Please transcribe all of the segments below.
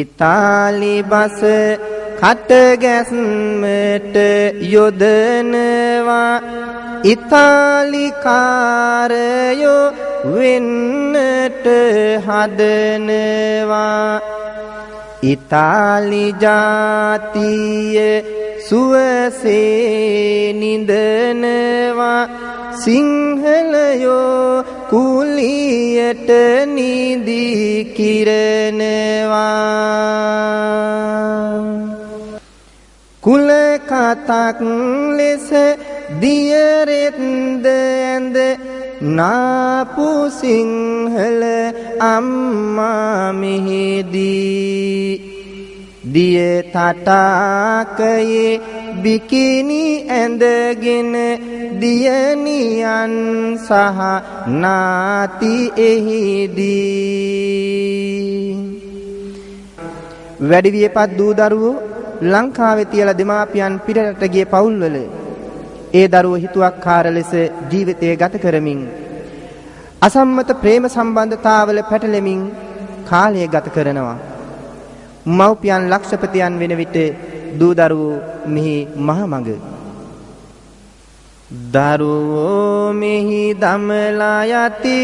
ඉතාලි බස කට ගැස්මට යොදනවා. ඉතාලි කාරයෝ වෙන්නට හදනවා. ඉතාලි ජාතිය සුවසේ නිදනවා සිංහලයෝ කුලියට නිදී කිරනවා. කුල කතක් ලෙස දියරෙත්ද ඇඳ නාපු සිංහල අම්මා මෙහිදී. දිය තටාකයේ බිකිනි ඇඳගෙන දියණියන් සහ නාති එහිදී වැඩි වියපත් දූ දරුවෝ ලංකාවේ තියලා දෙමාපියන් පිටරට ගිය පවුල්වල ඒ දරුවෝ හිතුවක්කාර ලෙස ජීවිතය ගත කරමින් අසම්මත ප්‍රේම සම්බන්ධතාවල පැටලෙමින් කාලය ගත කරනවා. මව්පියන් ලක්ෂපතියන් වෙන විට දූ දරුවෝ මෙහි මහමඟ. දරුවෝ මෙහි දමලා යති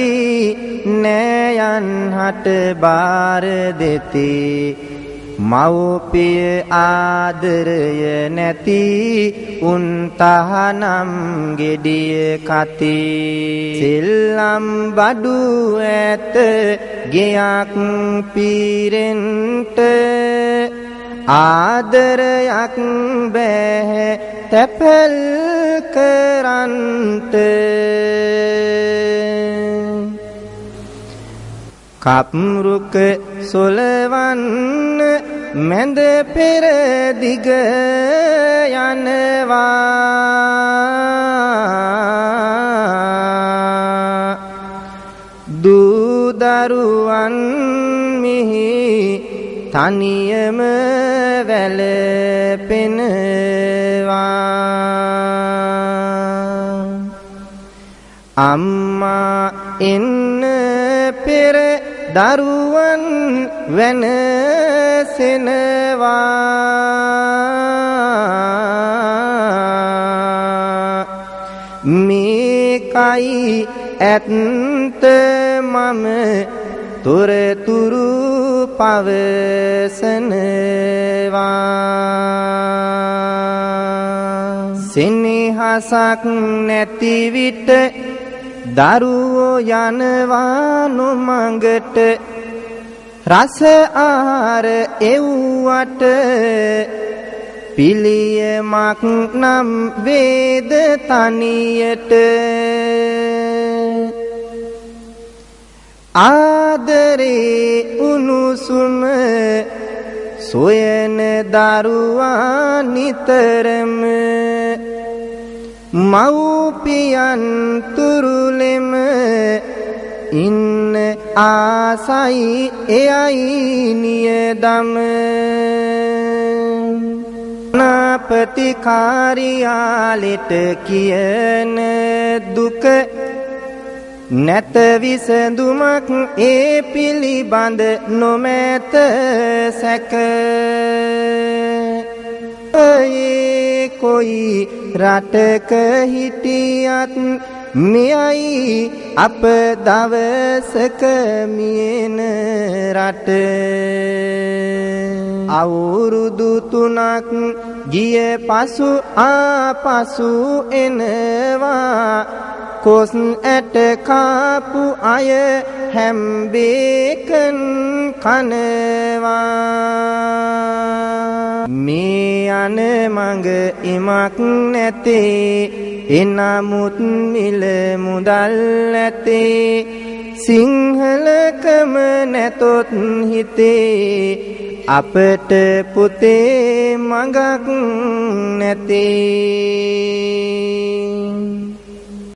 නෑයන් හට බාර දෙති. මව්පිය ආදරය නැති උන් තහනම් gediye කති. සෙල්ලම් බඩු ඇත ගෙයක් පීරෙන්ට ආදරයක් බෑ තැපල් කරන්ට. කප්රුක සොලවන්න මැද පෙර දිග යනවා. දූ දරුවන් මිහි තනියම වැළපෙනවා. අම්මා එන්න පෙර දරුවන් වෙනසෙනවා මේකයි ඇත්ත මම තොරතුරු පවසනවා. සෙනෙහසක් නැති විට දරුවෝ යනවා නොමඟට. රස ආර එව්වට පිළියමක් නම් වේද තනියට. ආදරේ උනුසුම සොයන දරුවා නිතරම මව්පියන් තුරුලෙම ඉන්න ආසයි එයයි නියදම. නාපති කාර්යාලෙට කියන දුක නැත විසඳුමක් ඒ පිළිබඳ නොමැත සැක. ඒ කොයි රටක හිටියත් මෙයයි අප දවසක මියන රට. අවුරුදු තුනක් ගිය පසු ආපසු එනවා. කොස් ඇට කාපු අය හැම්බේකන් කනවා. මේ යන මඟ ඉමක් නැතේ එනමුත් මිල මුදල් ඇතේ. සිංහලකම නැතොත් හිතේ අපට පුතේ මඟක් නැතේ.